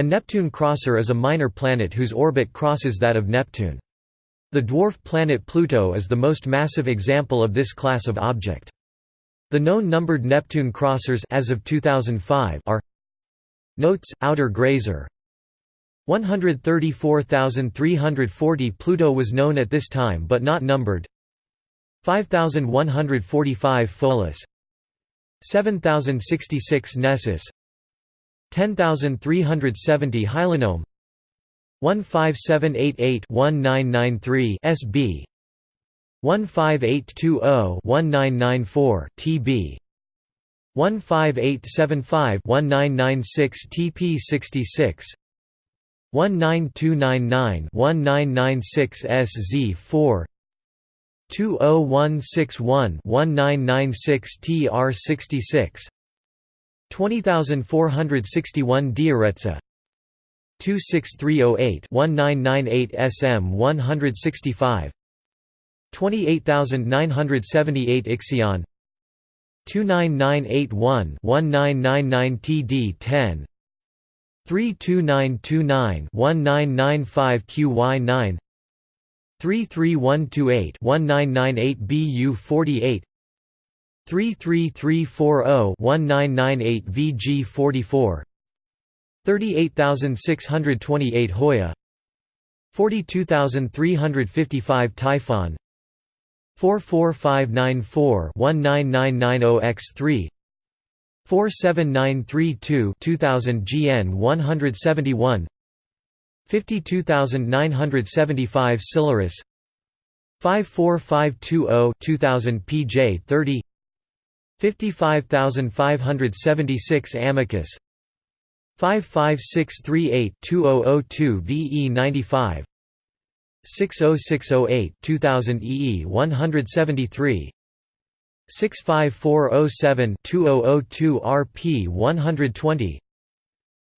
A Neptune crosser is a minor planet whose orbit crosses that of Neptune. The dwarf planet Pluto is the most massive example of this class of object. The known numbered Neptune crossers as of 2005 are Notes, outer grazer 134,340 Pluto was known at this time but not numbered 5145 Pholus 7066 Nessus 10370 Hylonome 15788-1993 SB 15820-1994 TB 15875-1996 TP66 19299-1996 SZ4 20161-1996 TR66 20461 Dioretsa. 26308-1998 SM 165 28978 Ixion. 29981-1999 TD 10 32929-1995 QY9 33128-1998 BU 48 33340-1998 VG 44 38628 Huya. 42355 Typhon. 44594-19990X3 47932 2000 GN 171 52975 Cyllarus 54520 2000 PJ 30 55576 Amycus. 55638-2002 VE 95 60608 2000 EE 173 65407 2002 RP 120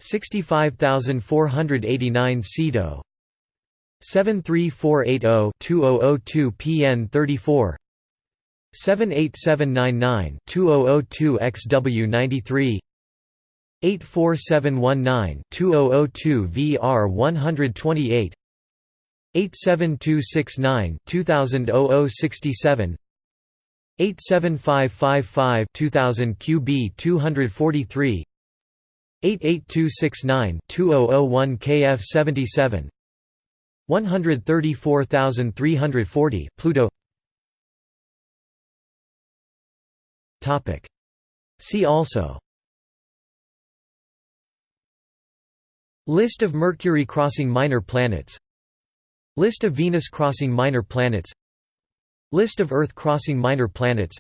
65489 Ceto 73480 2002 PN 34 78799 2002 XW 93 84719 2002 VR 128 87269 2000 0067 87555 2000 QB 243 88269 2001 KF 77 134340 Pluto See also. List of Mercury crossing minor planets. List of Venus crossing minor planets. List of Earth crossing minor planets.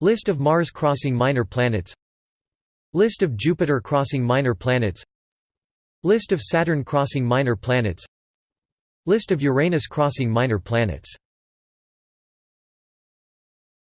List of Mars crossing minor planets. List of Jupiter crossing minor planets. List of Saturn crossing minor planets. List of Uranus crossing minor planets